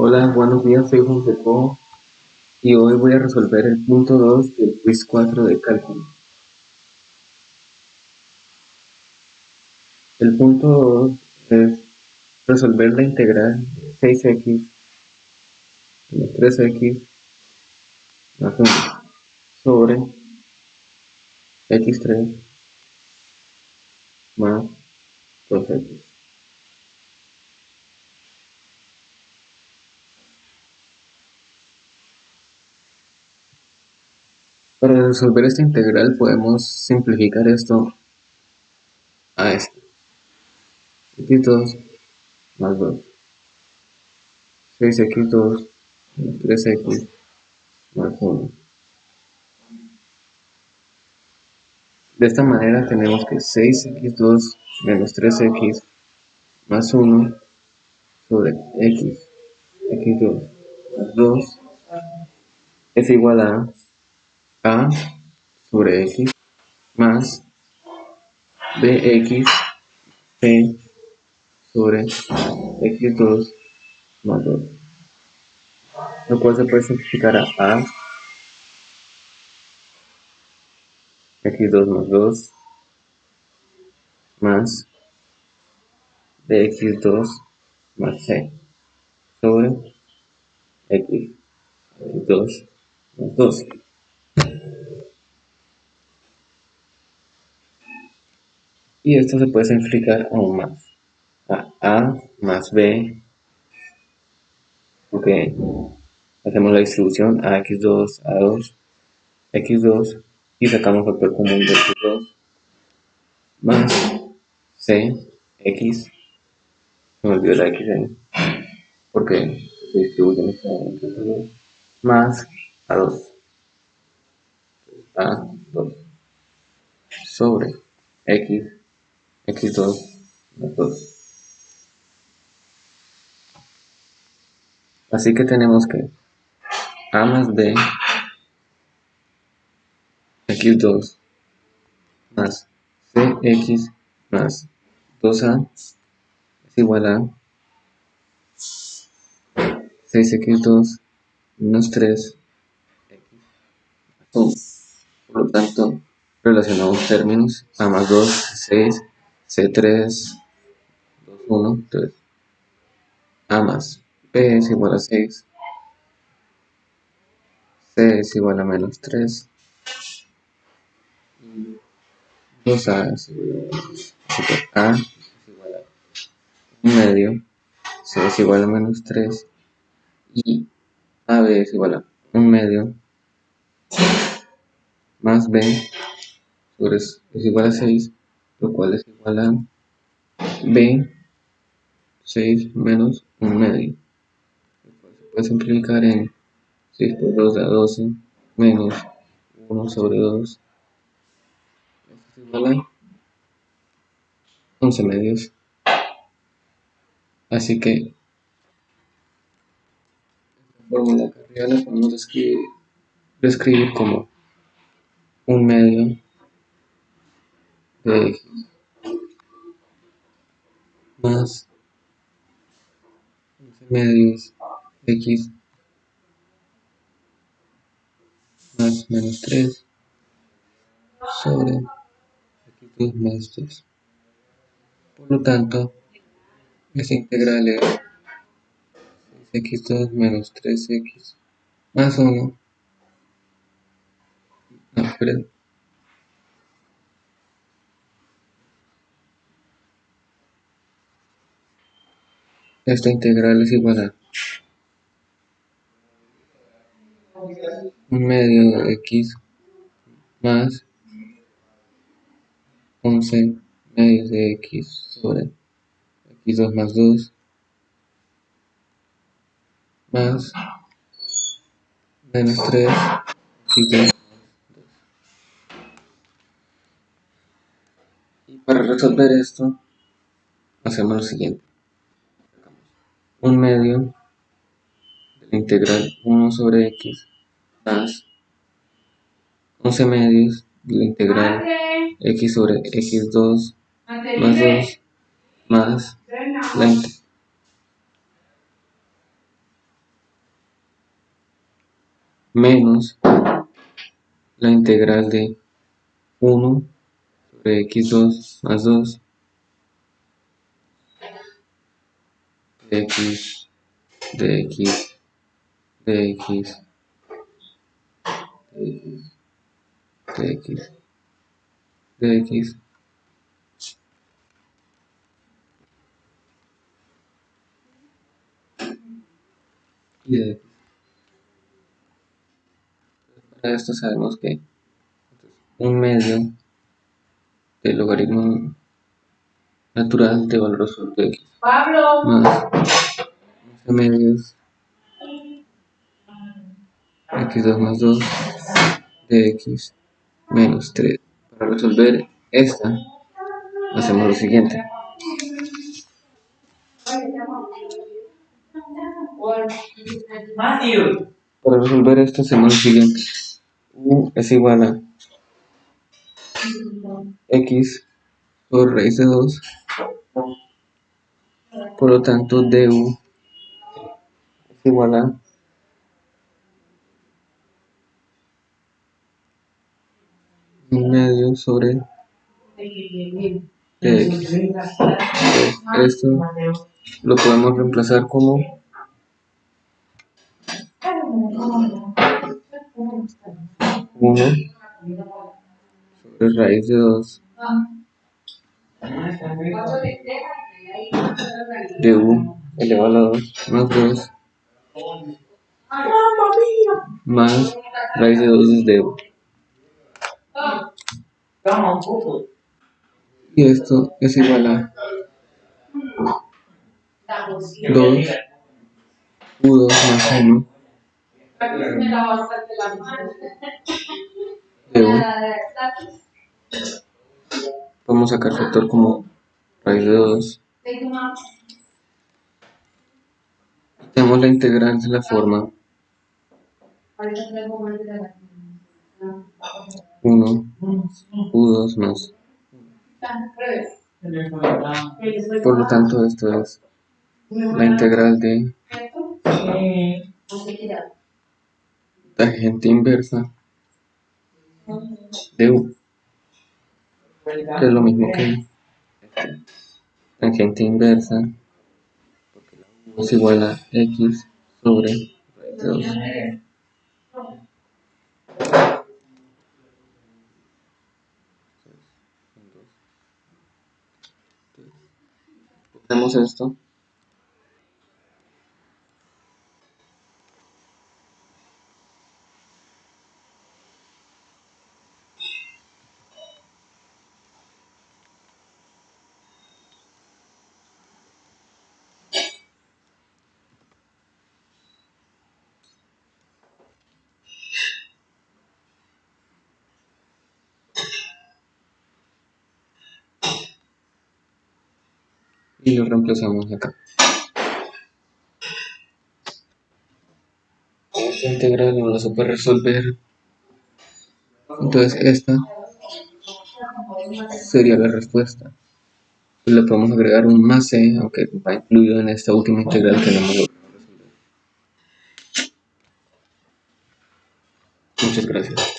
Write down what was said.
Hola, buenos días, soy Juan Foucault y hoy voy a resolver el punto 2 del quiz 4 de cálculo. El punto 2 es resolver la integral de 6x menos 3x más 1 sobre x3 más 2x. Para resolver esta integral podemos simplificar esto a esto. x2 más 2. 6x2 más 3x más 1. De esta manera tenemos que 6x2 menos 3x más 1 sobre x, x2 más 2 es igual a a sobre x más bx p sobre x2 más 2 lo cual se puede simplificar a a x2 más 2 más bx2 más c sobre x x2 más 2 y esto se puede simplificar aún más. A a más b. Porque hacemos la distribución a x2 a 2 x2 y sacamos factor común de x2 más c x. Me olvidó la x porque se distribuye entre 2 más a 2 a 2 sobre x x2 más 2. Así que tenemos que a más b x2 más cx más 2a es igual a 6x2 menos 3 x Por lo tanto, relacionamos términos a más 2, 6 C3, 2, 1, 3. A más P es igual a 6. C es igual a menos 3. 2A es igual a, A es igual a 1 medio. C es igual a menos 3. Y AB es igual a 1 medio más B es igual a 6 lo cual es igual a b 6 menos 1 medio lo cual se puede simplificar en 6 por 2 da 12 menos 1 sobre 2 esto es igual a 11 medios. Así que esta fórmula que arriba la podemos describir, describir como un medio x más 11 medios x más menos 3 sobre x2 más 2. Por lo tanto, esta integral es x2 menos 3x más 1. No, perdón. Esta integral es igual a medio de x más 11 medios de x sobre x2 más 2 más menos 3 x2 más 2. Y para resolver esto, hacemos lo siguiente un medio de la integral 1 sobre x más 11 medios de la integral x sobre x2 más 2 más la menos la integral de 1 sobre x2 más 2 de x de x de x de x de x de x y de x. Para esto sabemos que un medio del logaritmo natural de valor absoluto de x más 11 medios x2 más 2 de x menos 3. Para resolver esta, hacemos lo siguiente. Para resolver esto hacemos lo siguiente. U es igual a x por raíz de 2. Por lo tanto, du es igual a un medio sobre dx. Esto lo podemos reemplazar como 1 sobre raíz de 2 de u elevado a 2 más 2 más raíz de 2 es de u. Y esto es igual a 2 u2 más 1 de u. A sacar factor como raíz de 2. Tenemos la integral de la forma 1 u2 más. Por lo tanto, esto es la integral de tangente inversa de u, que es lo mismo que tangente inversa, porque la u es igual a x sobre raíz de 2. Hacemos esto. Y lo reemplazamos acá. Esta integral no la supe resolver. Entonces esta sería la respuesta. Le podemos agregar un más c, aunque va incluido en esta última integral que no hemos logrado resolver. Muchas gracias.